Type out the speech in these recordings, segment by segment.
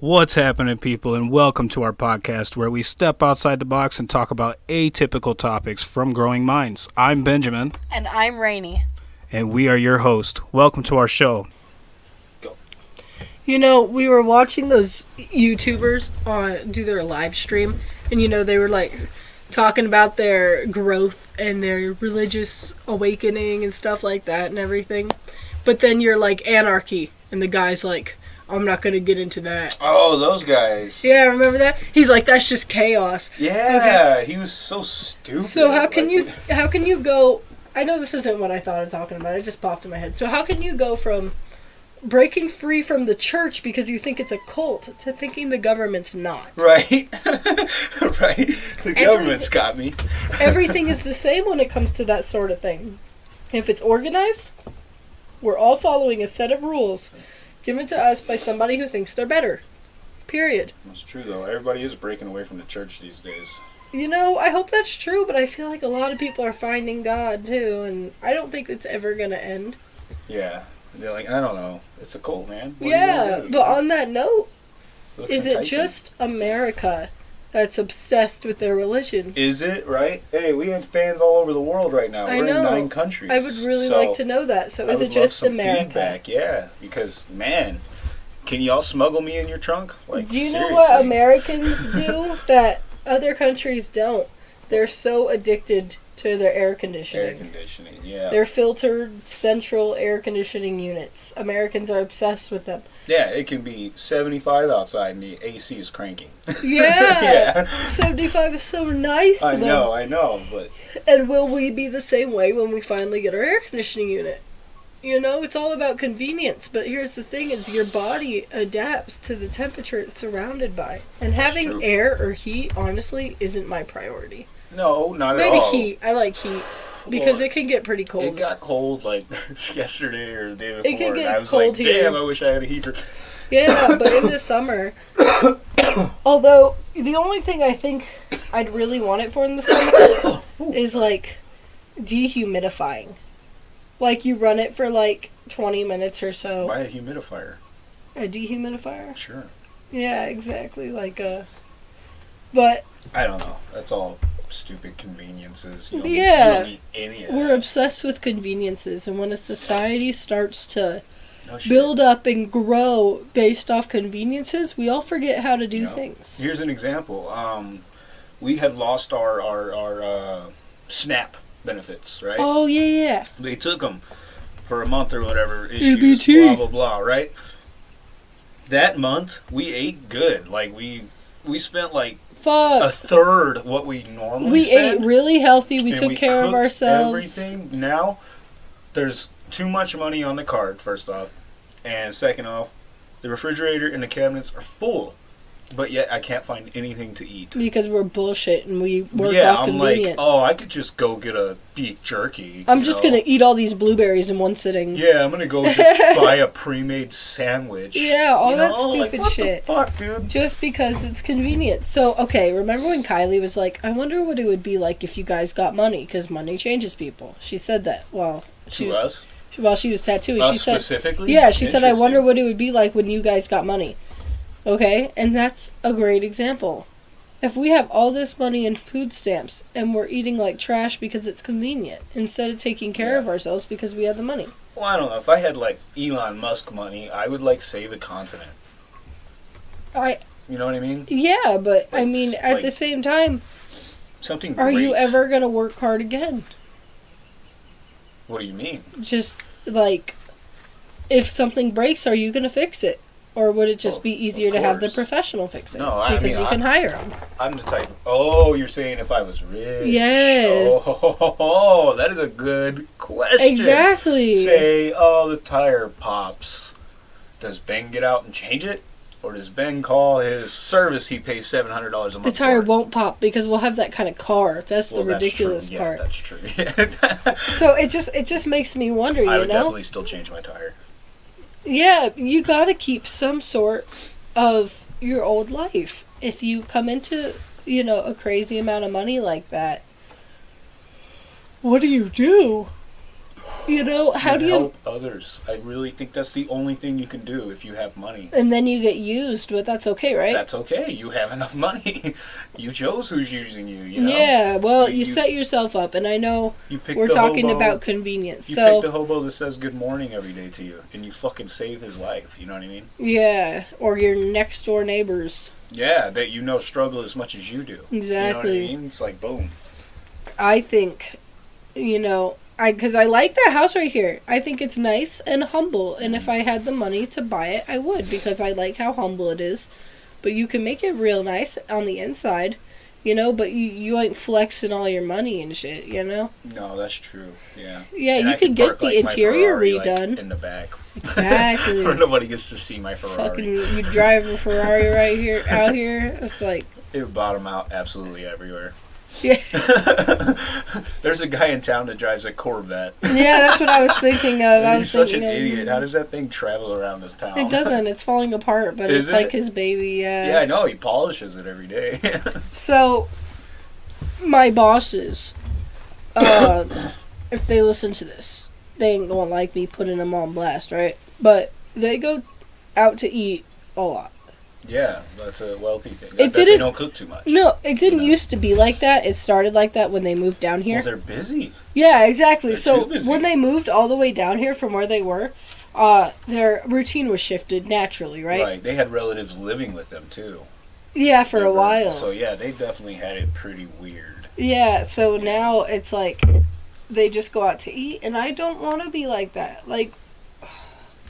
What's happening, people, and welcome to our podcast where we step outside the box and talk about atypical topics from growing minds. I'm Benjamin, And I'm Rainy. and we are your host. Welcome to our show. You know, we were watching those YouTubers on do their live stream, and you know they were like talking about their growth and their religious awakening and stuff like that and everything. But then you're like anarchy, and the guy's like, "I'm not gonna get into that." Oh, those guys. Yeah, remember that? He's like, "That's just chaos." Yeah, he was so stupid. So how can Like, you how can you go I know this isn't what I thought of talking about. It just popped in my head. So how can you go from breaking free from the church because you think it's a cult to thinking the government's not? Right, right. The government's got me. Everything is the same when it comes to that sort of thing. If it's organized, we're all following a set of rules given to us by somebody who thinks they're better. Period. That's true though. Everybody is breaking away from the church these days. You know, I hope that's true, but I feel like a lot of people are finding God too, and I don't think it's ever going to end. Yeah, they're like, I don't know. It's a cult, man. What Yeah, but on that note, is it just America that's obsessed with their religion? Is it right? Hey, we have fans all over the world right now. I We're know. in nine countries. I would really so like to know that. So I is would it just America? Feedback, yeah. Because man, can y'all smuggle me in your trunk? Like, Do you know what Americans do that other countries don't? They're so addicted to their air conditioning. Air conditioning. yeah. They're filtered central air conditioning units. Americans are obsessed with them. Yeah, it can be 75 outside and the AC is cranking. Yeah. yeah. 75 is so nice. I know, I know, but And will we be the same way when we finally get our air conditioning unit? You know, it's all about convenience, but here's the thing is your body adapts to the temperature it's surrounded by. And That's having true. air or heat honestly isn't my priority. No, not Maybe at all. Maybe heat. I like heat because Well, it can get pretty cold. It got cold like yesterday or the day before, It can and get I was cold like, here. "Damn, I wish I had a heater." Yeah, but in the summer. Although the only thing I think I'd really want it for in the summer is like dehumidifying. Like you run it for like 20 minutes or so. Buy a humidifier. A dehumidifier? Sure. Yeah, exactly. Like a. But I don't know. That's all stupid conveniences. You don't Yeah. You don't need any of we're that. obsessed with conveniences, and when a society starts to No build up and grow based off conveniences, we all forget how to do Yeah. things. Here's an example. Um, we had lost our our our uh, SNAP benefits, right? Oh yeah, yeah. They took them for a month or whatever. Issues, EBT. blah blah blah. Right. That month we ate good. Like we we spent like a Fuck. third what we normally. We spend, ate really healthy. We took care of ourselves. Everything now, there's too much money on the card. First off, and second off, the refrigerator and the cabinets are full, but yet I can't find anything to eat. Because we're bullshit and we work yeah, off I'm convenience. like, oh, I could just go get a beef jerky. I'm just know? gonna eat all these blueberries in one sitting. Yeah, I'm gonna go just buy a pre-made sandwich. Yeah, all You that know, like, stupid what shit. The fuck, dude. Just because it's convenient. So, okay, remember when Kylie was like, I wonder what it would be like if you guys got money, because money changes people. She said that while she To was us, while she was tattooing. us she said, specifically. Yeah, she said, I wonder what it would be like when you guys got money. Okay, and that's a great example. If we have all this money in food stamps and we're eating like trash because it's convenient instead of taking care Yeah. of ourselves because we have the money. Well, I don't know. If I had like Elon Musk money, I would like save a continent. I You know what I mean? yeah, but I mean at like- the same time, Something. are you ever going to work hard again? What do you mean? Just like if something breaks, are you going to fix it? Or would it just Oh, be easier to have the course. professional fix it? No, I because mean, you can hire them. I'm the type. Oh, you're saying if I was rich? Yeah. Oh, that is a good question. Exactly. Say, oh, the tire pops. Does Ben get out and change it, or does Ben call his service? He pays seven hundred dollars a month. The tire for? won't pop because we'll have that kind of car. That's Well, the that's ridiculous true. part. Yeah, that's true. So it just it just makes me wonder, I you would know? definitely still change my tire. Yeah, you got to keep some sort of your old life. If you come into, you know, a crazy amount of money like that, what do you do? You know, how do you help others? I really think that's the only thing you can do if you have money. and then you get used, but that's okay, right? That's okay. You have enough money. you chose who's using you. You know. Yeah, well, You- you, set yourself up, and I know You we're talking hobo- about convenience. You so, pick the hobo that says good morning every day to you, and you fucking save his life. You know what I mean? yeah, or your next door neighbors. Yeah, that you know struggle as much as you do. Exactly. You know what I mean? It's like boom. I think, you know, I because I like that house right here. I think it's nice and humble, and if I had the money to buy it, I would because I like how humble it is. But you can make it real nice on the inside, you know. But you you ain't flexing all your money and shit, you know. No, that's true. Yeah. Yeah, And you I can get park, the like, interior Ferrari, like, redone. in the back, Exactly. where nobody gets to see my Ferrari. Fucking, you drive a Ferrari right here, out here. It's like, It would bottom out absolutely everywhere. Yeah, There's a guy in town that drives a Corvette. yeah. That's what I was thinking of. I was He's such an idiot. How does that thing travel around this town? It doesn't. It's falling apart, but Is it's like his baby. Yeah. yeah, I know. He polishes it every day. So, my bosses, uh, if they listen to this, they ain't gonna like me putting them on blast, right? But they go out to eat a lot. Yeah, that's a wealthy thing. It didn't- don't cook too much. No, it didn't know? used to be like that. It started like that when they moved down here. Well, they're busy. Yeah, exactly. They're so when they moved all the way down here from where they were, uh, their routine was shifted naturally, right? Right. They had relatives living with them too. Yeah, for a while. So yeah, they definitely had it pretty weird. Yeah, so now it's like they just go out to eat, and I don't want to be like that. Like,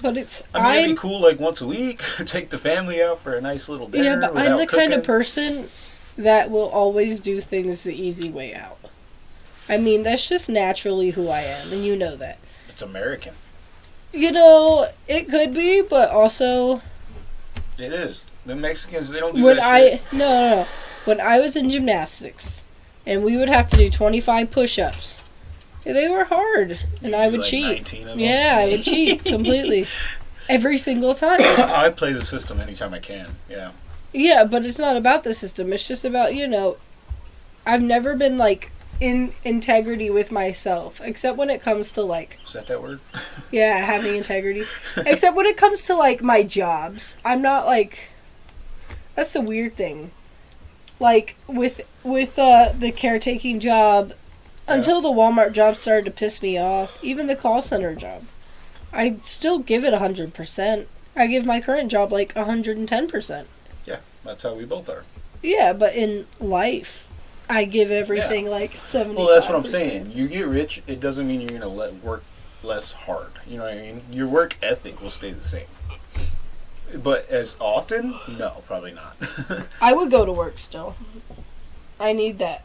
but it's I mean, I'm it'd be cool like once a week, take the family out for a nice little dinner. yeah, but I'm the kind of person that will always do things the easy way out. I mean, that's just naturally who I am, and you know that. It's American. You know, it could be, but also It is. The Mexicans, they don't do when that I shit. no, no no when I was in gymnastics, and we would have to do 25 push-ups. They were hard, and I would like, cheat. 19 of them. Yeah, I would cheat completely. Every single time. I play the system anytime I can. Yeah. Yeah, but it's not about the system. It's just about, you know, I've never been like in integrity with myself, except when it comes to like, Is that that word? yeah, having integrity. except when it comes to like my jobs. I'm not like that's the weird thing. Like with with uh the caretaking job until the Walmart job started to piss me off, even the call center job. I still give it 100%. I give my current job like 110%. Yeah, that's how we both are. Yeah, but in life, I give everything like seventy. Well, that's what I'm saying. You get rich, it doesn't mean you're going to let work less hard. You know what I mean? Your work ethic will stay the same. But as often? No, probably not. I would go to work still. I need that.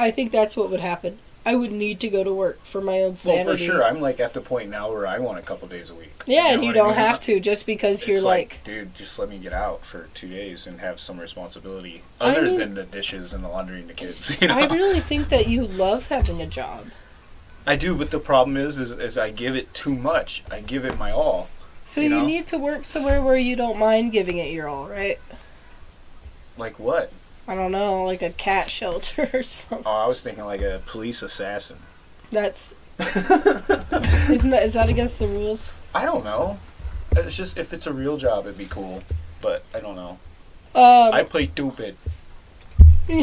I think that's what would happen. I would need to go to work for my own sanity. well, for sure. I'm like at the point now where I want a couple days a week. yeah, and know you don't mean? have to just because It's you're like, like, dude, just let me get out for two days and have some responsibility I other mean- than the dishes and the laundry and the kids. You know, I really think that you love having a job. I do, but the problem is, is, is I give it too much. I give it my all. So You you, know? need to work somewhere where you don't mind giving it your all, right? Like what? I don't know, like a cat shelter or something. Oh, I was thinking like a police assassin. That's isn't that is that against the rules? I don't know. It's just if it's a real job, it'd be cool. But I don't know. Um, I play stupid.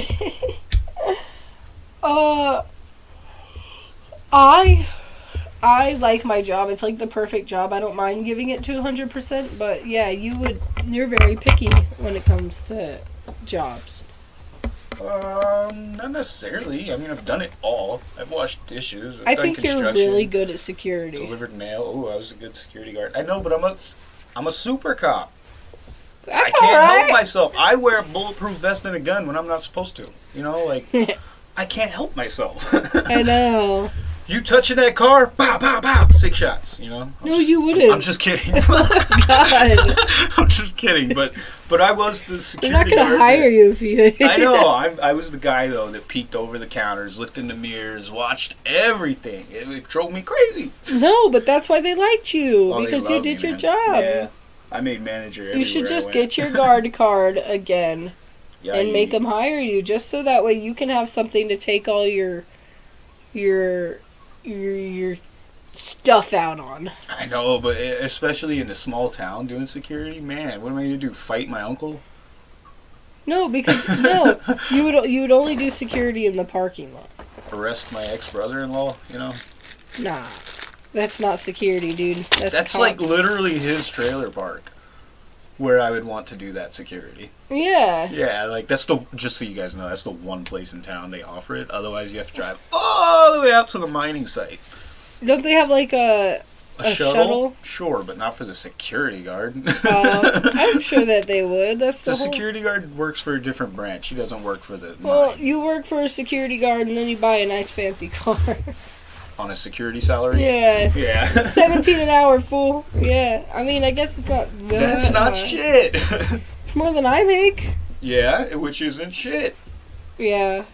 Uh, I I like my job. It's like the perfect job. I don't mind giving it to hundred percent. But yeah, you would. You're very picky when it comes to jobs. Um, not necessarily. I mean, I've done it all. I've washed dishes. I've I done think you're really good at security. Delivered mail. Oh, I was a good security guard. I know, but I'm a, I'm a super cop. That's I can't help myself. I wear a bulletproof vest and a gun when I'm not supposed to. You know, like I can't help myself. I know. you touching that car? Bow, bow, bow. Six shots. You know. I'm No, just- you wouldn't. I'm just kidding. Oh, God, I'm just kidding. But but I was the security. they're not gonna hire that- you if you. I know. I, I was the guy though that peeked over the counters, looked in the mirrors, watched everything. It, it drove me crazy. no, but that's why they liked you Oh, because you did me, your man. job. Yeah, I made manager. You should just get your guard card again. Yeah, and make them hire you just so that way you can have something to take all your your your your stuff out on. I know, but especially in a small town doing security, man, what am I gonna do? Fight my uncle? No, because no, you would you would only do security in the parking lot. Arrest my ex brother-in-law? You know, Nah, that's not security, dude. That's that's like literally his trailer park, where I would want to do that security. yeah. Yeah, like that's the just so you guys know, that's the one place in town they offer it. Otherwise, you have to drive all the way out to the mining site. Don't they have like a? A, A shuttle? shuttle? Sure, but not for the security guard. Uh, I'm sure that they would. That's the, the whole. security guard works for a different branch. He doesn't work for the Well, mine. you work for a security guard and then you buy a nice fancy car. on a security salary. yeah. Yeah. 17 an hour, fool. Yeah. I mean, I guess it's not. that That's not much. shit. It's more than I make. yeah, which isn't shit. Yeah.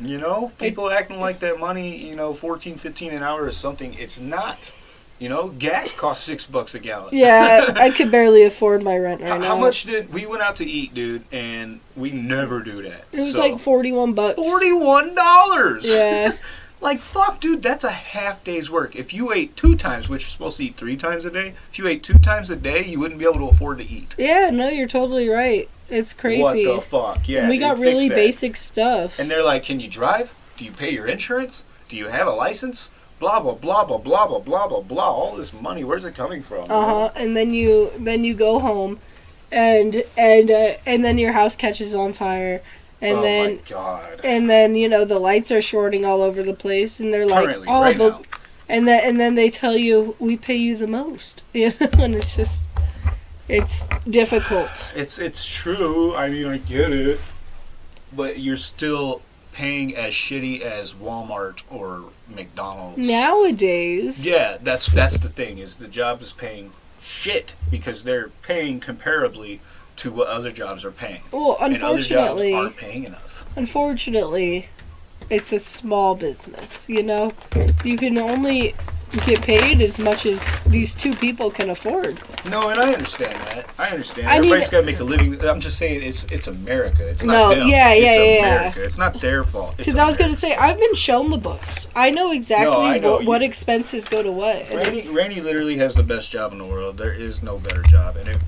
You know, people acting like that money, you know, 14, 15 an hour is something. It's not. You know, gas costs six bucks a gallon. Yeah, I, I could barely afford my rent right How, now. how much did we went out to eat, dude? And we never do that. It was So, like 41 bucks. forty-one dollars. Yeah. Like fuck, dude, that's a half day's work. If you ate two times, which you're supposed to eat three times a day, if you ate two times a day, you wouldn't be able to afford to eat. Yeah, no, you're totally right. It's crazy. What the fuck? Yeah, we got really basic stuff. And they're like, "Can you drive? Do you pay your insurance? Do you have a license? Blah blah blah blah blah blah blah blah blah. All this money, where's it coming from? Uh huh. And then you then you go home, and and uh, and then your house catches on fire, and oh then my god. and then you know the lights are shorting all over the place, and they're like, Currently, oh, right the, now. and then and then they tell you we pay you the most, you know, and it's just it's difficult. It's it's true. I mean, I get it, but you're still paying as shitty as Walmart or McDonald's. Nowadays, Yeah, that's that's the thing is the job is paying shit because they're paying comparably to what other jobs are paying, Well, and other jobs unfortunately, aren't paying enough. unfortunately, it's a small business. You know, you can only get paid as much as these two people can afford. No, and I understand that. I understand. I Everybody's got to make a living. I'm just saying it's it's America. It's not No, them. yeah, yeah, it's yeah, yeah. America. It's not their fault. Because I was going to say, I've been shown the books. I know exactly I know. what, what expenses go to what. and Randy, Randy literally has the best job in the world. There is no better job, and it,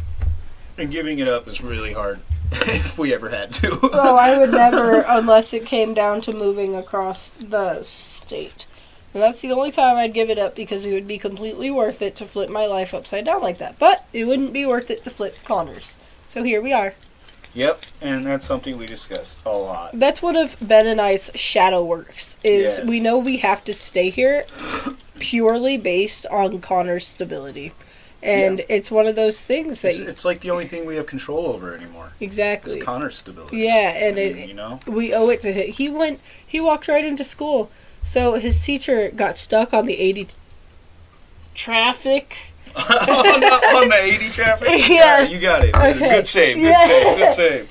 and giving it up is really hard. if we ever had to. oh, I would never, unless it came down to moving across the state. And that's the only time I'd give it up because it would be completely worth it to flip my life upside down like that. But it wouldn't be worth it to flip Connors. So here we are. Yep, and that's something we discussed a lot. That's one of Ben and I's shadow works. Is Yes. we know we have to stay here purely based on Connor's stability. And it's one of those things that It's, it's like the only thing we have control over anymore is exactly. Connor's stability. Yeah, and I mean, it, you know, we owe it to him. He went. He walked right into school. So his teacher got stuck on the eighty traffic. on, the, on the 80 traffic. Yeah. you got it. Okay. Good save. Good Yeah. save.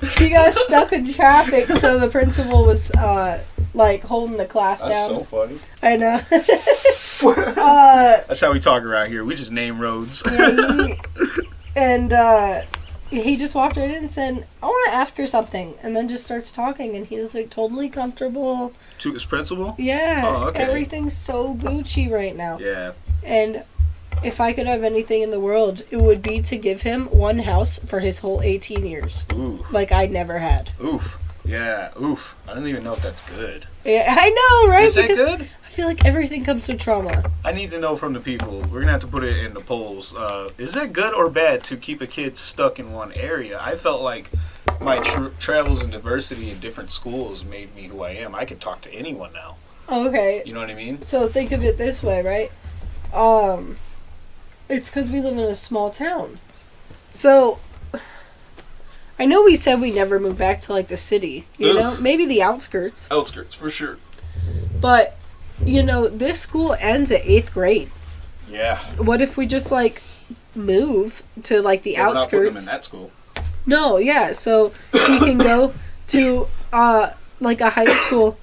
Good save. He got stuck in traffic. So the principal was uh, like holding the class That's down. so funny. I know. Uh, That's how we talk around here. We just name roads. yeah, he, and uh, he just walked right in and said, "I want to ask her something," and then just starts talking, and he's like totally comfortable. to his principal. Yeah, Oh, okay. everything's so Gucci right now. Yeah. And if I could have anything in the world, it would be to give him one house for his whole 18 years, Ooh. like I never had. Oof. Yeah. Oof. I don't even know if that's good. Yeah, I know, right? Is that Because good? I feel like everything comes with trauma. I need to know from the people. We're gonna have to put it in the polls. Uh, is it good or bad to keep a kid stuck in one area? I felt like my tr- travels and diversity in different schools made me who I am. I can talk to anyone now. Okay, You know what I mean? so think of it this way, right? Um, it's because we live in a small town. So, I know we said we never move back to like the city, you know, maybe the outskirts, Outskirts for sure. but you know, this school ends at eighth grade. Yeah. What if we just like move to like the We're not putting them in outskirts? that school. No, yeah. So he can go to uh like a high school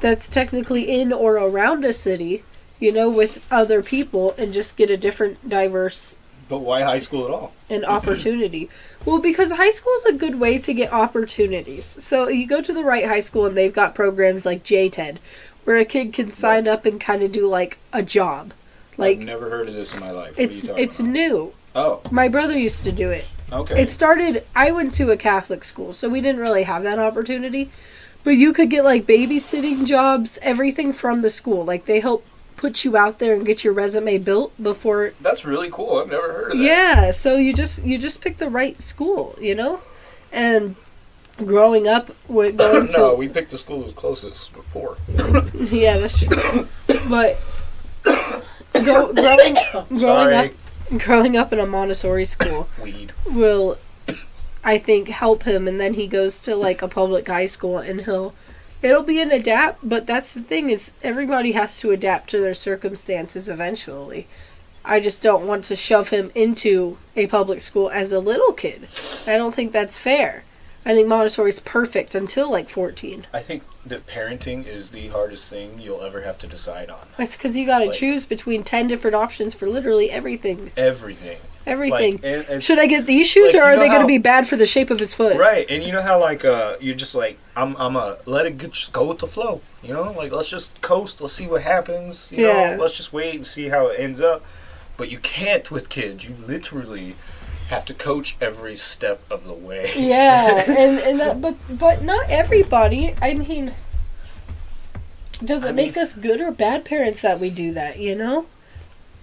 that's technically in or around a city, you know, with other people and just get a different diverse But why high school at all? an opportunity. Well, because high school is a good way to get opportunities. So you go to the right high school and they've got programs like JTED, where a kid can sign up and kind of do like a job. Like I've never heard of this in my life. What it's it's about? new. Oh, My brother used to do it. okay. It started. I went to a Catholic school, so we didn't really have that opportunity. But you could get like babysitting jobs, everything from the school. Like they help put you out there and get your resume built before. That's really cool. I've never heard of that. Yeah, so you just you just pick the right school, you know. And growing up with going to no, we picked the school that was closest. We're yeah, that's true. but go, growing growing Sorry. up growing up in a Montessori school Weed. will I think help him and then he goes to like a public high school and he'll it'll be an adapt but that's the thing is everybody has to adapt to their circumstances eventually. I just don't want to shove him into a public school as a little kid. I don't think that's fair. I think Montessori is perfect until like 14. I think that parenting is the hardest thing you'll ever have to decide on. That's because you got to Like- choose between 10 different options for literally everything. Everything. Everything. Like, and it's- Should I get these shoes like, or are they going to be bad for the shape of his foot? Right, and you know how like uh you're just like I'm I'm a let it get, just go with the flow, you know? Like let's just coast, let's see what happens, you Yeah. know? Let's just wait and see how it ends up. But you can't with kids. You literally have to coach every step of the way. Yeah, and and that, but but not everybody. I mean, does it I make mean- us good or bad parents that we do that? You know,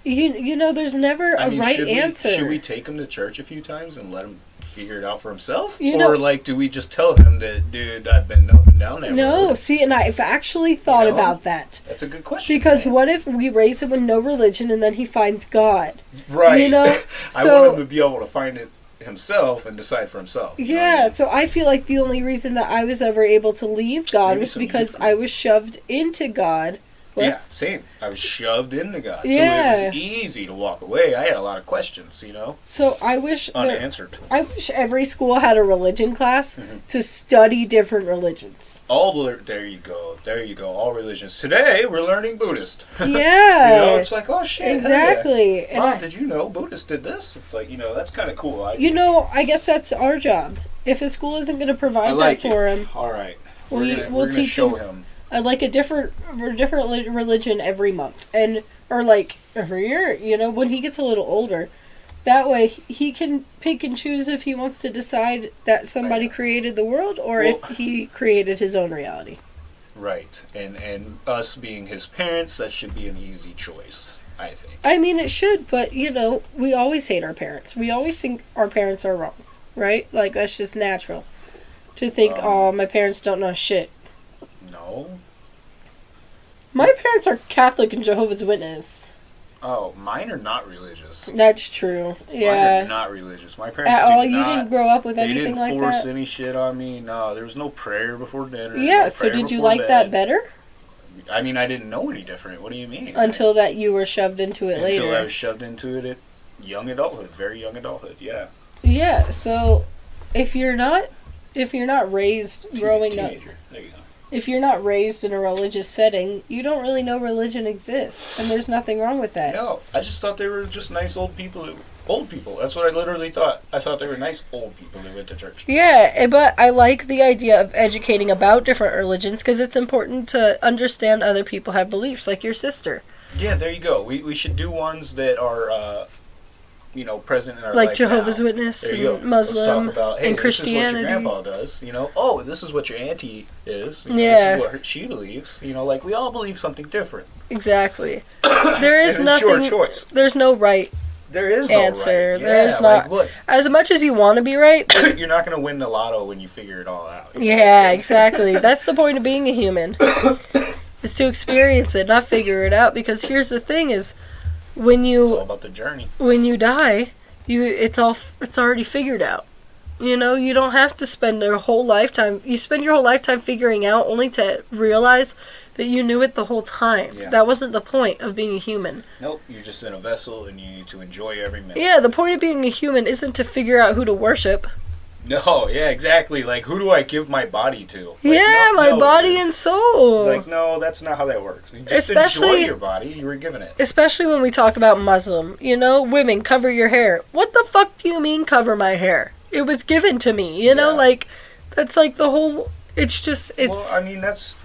you you know, there's never a I mean, right should answer. We, should we take them to church a few times and let him figure it out for himself? You or like do we just tell him that dude, I've been up and down no, road? see, and I've actually thought know? about that. That's a good question. Because man. what if we raise him with no religion and then he finds God? right. you know, I so- want him to be able to find it himself and decide for himself. you know Yeah, so I feel like the only reason that I was ever able to leave God Maybe was because I was shoved into God. What? Yeah, same. I was shoved into God. So Yeah. it was easy to walk away. I had a lot of questions, you know, So I wish unanswered. I wish every school had a religion class Mm-hmm. to study different religions. All the, there you go. There you go. All religions. Today we're learning Buddhist. Yeah. you know, it's like, oh shit. hell yeah. exactly. Mom, I, did you know Buddhists did this? It's like, you know, that's kind of cool. I, you know, I guess that's our job. If a school isn't going to provide like that for it. him, All right. We'll- We're gonna, we'll teach show him- him. I'd like a different, a different religion every month, and or like every year. You know, when he gets a little older, that way he can pick and choose if he wants to decide that somebody created the world or Well- if he created his own reality. Right. And and us being his parents, that should be an easy choice, I think. I mean, it should, but you know, we always hate our parents. We always think our parents are wrong, right? Like that's just natural to think, Um, oh, my parents don't know shit. No. My parents are Catholic and Jehovah's Witness. Oh, mine are not religious. That's true. Mine Yeah. are not religious. My parents At all, you not, didn't grow up with anything like that. They didn't force any shit on me. No, there was no prayer before dinner. Yeah. no So did you like that better I mean, I didn't know any different. What do you mean? until that you were shoved into it I, until I was shoved into it at young adulthood, very young adulthood. Yeah, Yeah. So if you're not, if you're not raised growing up, teenager. There you go. If you're not raised in a religious setting, you don't really know religion exists, and there's nothing wrong with that. No, I just thought they were just nice old people. Old people. That's what I literally thought. I thought they were nice old people who went to church. Yeah, eh, but I like the idea of educating about different religions because it's important to understand other people have beliefs, like your sister, Yeah, there you go. We we should do ones that are, uh, you know, present in our like life Jehovah's now. Witness There and Muslim about, hey, and This is what your grandpa does. You know, oh, this is what your auntie is. You know, Yeah. This is what her, she believes. You know, like we all believe something different. Exactly. There is nothing. There's no right. There is no Answer. right. Yeah, There's like, not- look, As much as you want to be right, you're not going to win the lotto when you figure it all out. yeah, exactly. That's the point of being a human. is to experience it, not figure it out. Because here's the thing: is when It's you all about the journey. when you die, you it's all it's already figured out. You know, you don't have to spend your whole lifetime. You spend your whole lifetime figuring out only to realize that you knew it the whole time. Yeah. That wasn't the point of being a human. Nope, you're just in a vessel and you need to enjoy every minute. Yeah, the point of being a human isn't to figure out who to worship. No, yeah, exactly. Like, who do I give my body to? Like, yeah, no- my no, body dude. and soul. Like, no, that's not how that works. You just Especially- enjoy your body. You were given it. Especially when we talk about Muslim. You know, women, cover your hair. What the fuck do you mean cover my hair? It was given to me. You know, Yeah. like, that's like the whole. It's just, it's. well, I mean, that's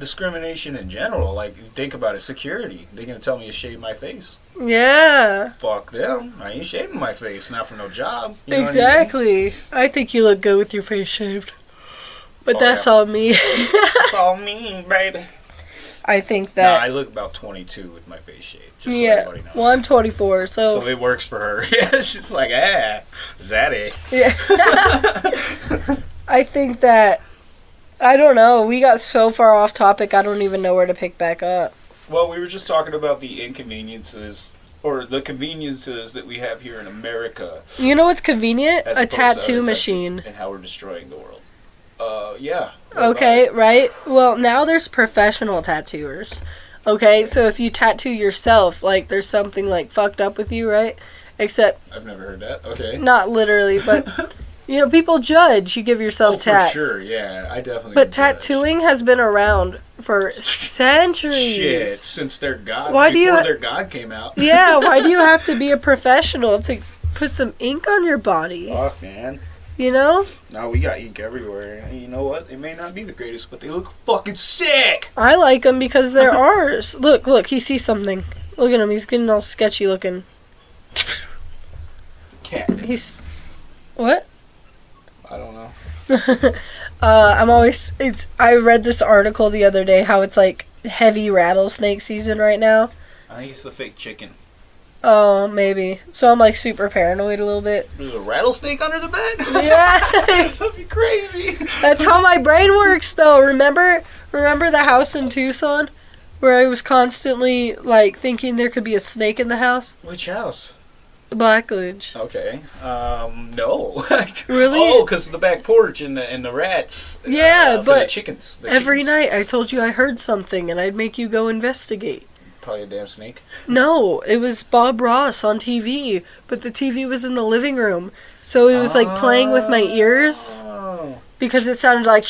discrimination in general. Like, think about it, security. They're gonna tell me to shave my face. Yeah. Fuck them. I ain't shaving my face, not for no job. You know what I mean? exactly. I, think you look good with your face shaved. But Oh, that's yeah. all me. That's all me, baby. I think Nah, that. I look about 22 with my face shaved. Just so yeah. everybody knows. Well, I'm 24, so. so it works for her. yeah, she's like, ah, Zaddy. yeah. I think that. I don't know. We got so far off topic, I don't even know where to pick back up. Well, we were just talking about the inconveniences or the conveniences that we have here in America You know what's convenient? A tattoo machine. and how we're destroying the world. Uh, yeah. Okay, right? Well, now there's professional tattooers. Okay, so if you tattoo yourself, like there's something like fucked up with you, right? Except I've never heard that. Okay. not literally, but you know, people judge you give yourself Oh, for tats. sure. Yeah, I definitely. But would judge. tattooing has been around for centuries. Shit, since their god. Why do before you- their god came out. Yeah, why do you have to be a professional to put some ink on your body? Fuck, man. You know? No, we got ink everywhere. And you know what? They may not be the greatest, but they look fucking sick. I like them because they're ours. Look, look, he sees something. Look at him, he's getting all sketchy looking. Cat. He's. What? I don't know. uh, I'm always. It's. I read this article the other day how it's like heavy rattlesnake season right now. I think it's the fake chicken. Oh, maybe. So I'm like super paranoid a little bit. There's a rattlesnake under the bed. Yeah, That'd be crazy. that's how my brain works, though. Remember, remember the house in Tucson, where I was constantly like thinking there could be a snake in the house. Which house? Blackledge. Okay. Um. No. Really? Oh, because the back porch and the and the rats. Yeah, uh, for the but chickens. The Every chickens. night I told you I heard something, and I'd make you go investigate. Probably a damn snake. No, it was Bob Ross on TV, but the TV was in the living room. So it was like playing with my ears Oh. because it sounded like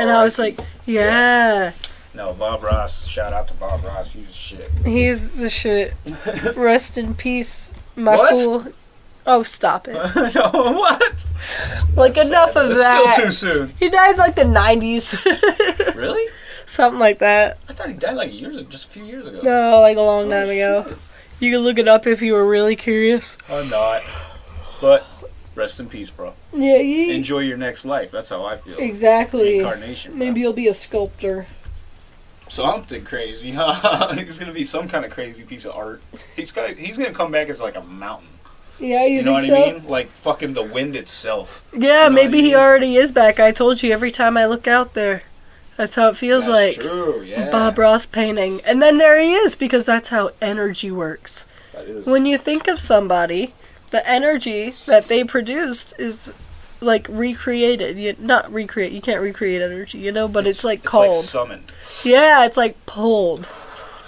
and Oh, I was see. like, yeah, No, Bob Ross. Shout out to Bob Ross. He's a shit. he's the shit. Rest in peace, my What? fool. Oh, stop it. no, what? Like, enough of It's that. Still too soon. He died like the 90s. Really? Something like that. I thought he died like years, ago. just a few years ago. No, like a long oh, time Oh, ago. shit. You can look it up if you were really curious. I'm not. But rest in peace, bro. Yeah, yeah. Enjoy your next life. That's how I feel. Exactly. Incarnation. bro. Maybe you'll be a sculptor. Something crazy, huh? he's gonna be some kind of crazy piece of art. He's gonna he's gonna come back as like a mountain. Yeah, you, You, know what so? I mean? Like fucking the wind itself. Yeah, You know maybe I he already is back. I told you every time I look out there. That's how it feels That's like. true. Yeah. Bob Ross painting. And then there he is because that's how energy works. That is. When you think of somebody, the energy that they produced is like recreated. You not recreate. You can't recreate energy, you know, but it's, like It's cold. like summoned. yeah, it's like pulled.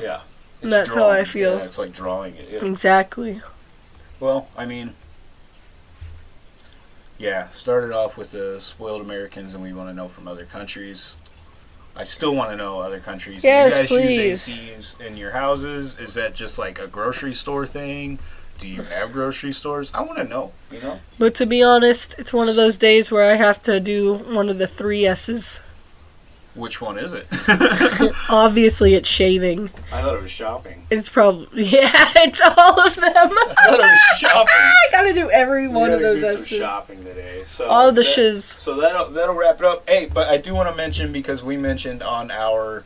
Yeah. It's That's how I feel. Yeah, it's like drawing it. yeah. Exactly. Well, I mean, yeah, started off with the spoiled Americans, and we want to know from other countries. I still want to know other countries. Yes, you guys please. use ACs in your houses? Is that just like a grocery store thing? Do you have grocery stores? I want to know. You know, But to be honest, it's one of those days where I have to do one of the three S's. which one is it? Obviously, it's shaving. I thought it was shopping. It's probably yeah, it's all of them. I thought it was shopping. I gotta do every We one of those do some S's. shopping today. So All the that- shiz. So that'll that'll wrap it up. Hey, but I do want to mention because we mentioned on our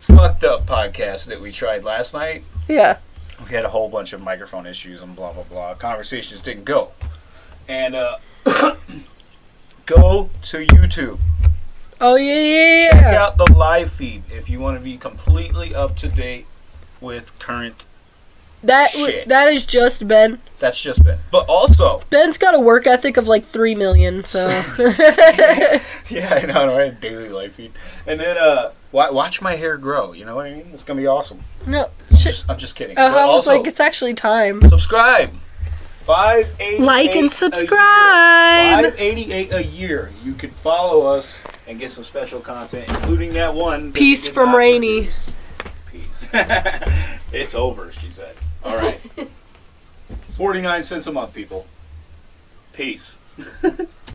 fucked up podcast that we tried last night, Yeah. We had a whole bunch of microphone issues and blah blah blah. Conversations didn't go, and uh, go to YouTube. Oh yeah, yeah, Check out the live feed if you want to be completely up to date with current. That w- Shit. that is just Ben. That's just Ben. But also, Ben's got a work ethic of like three million. So yeah, I know, right? Daily live feed, and then uh, watch my hair grow. You know what I mean? It's gonna be awesome. no, shit. just, I'm just kidding. Uh, but I was also, like, it's actually time. subscribe. Five eighty Like and subscribe. Five eighty eight a year. You can follow us and get some special content, including that one. that Peace from not Rainy. produce. Peace. it's over, she said. All right. Forty nine cents a month, people. Peace.